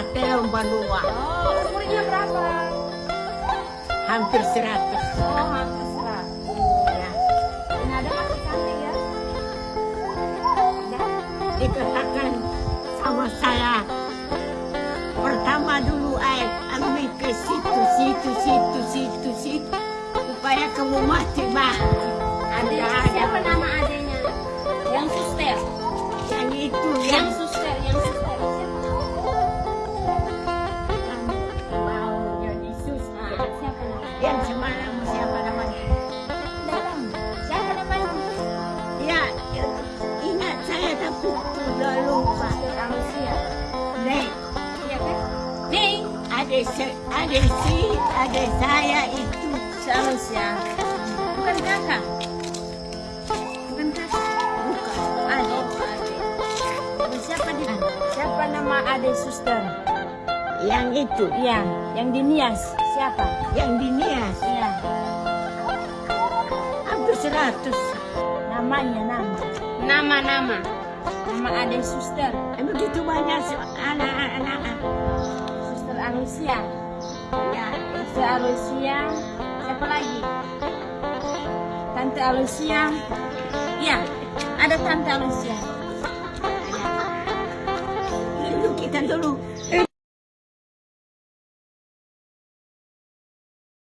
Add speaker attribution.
Speaker 1: Alberta Telombanua.
Speaker 2: Oh, umurnya berapa?
Speaker 1: Hampir 100.
Speaker 2: Oh, hampir seratus.
Speaker 1: Ya.
Speaker 2: Nada masih cantik ya?
Speaker 1: Dan dikatakan sama saya pertama dulu ay ambil ke situ situ situ situ situ supaya kamu mati
Speaker 2: Ade,
Speaker 1: ada
Speaker 2: siapa
Speaker 1: ada
Speaker 2: nama adenya? Yang suster.
Speaker 1: yang itu
Speaker 2: yang
Speaker 1: yang semalam siapa namanya
Speaker 2: Datang. Siapa namanya?
Speaker 1: ya ingat saya tapi sudah lupa
Speaker 2: Anusia.
Speaker 1: nek
Speaker 2: Iya kan? Nih,
Speaker 1: ada se- ada si ada saya itu
Speaker 2: Anusia. Bukan kakak. Bukan kakak.
Speaker 1: bukan.
Speaker 2: Oh, siapa di Siapa nama ade suster?
Speaker 1: Yang itu
Speaker 2: Iya, yang di Nias. Siapa?
Speaker 1: yang dinias
Speaker 2: Iya.
Speaker 1: hampir 100
Speaker 2: Namanya nama. Nama-nama. Nama ade suster.
Speaker 1: Begitu banyak anak-anak
Speaker 2: Suster Anusia.
Speaker 1: ya
Speaker 2: Suster Alusia. Siapa lagi? Tante Alusia. Iya, ada Tante Alusia.
Speaker 1: dulu kita dulu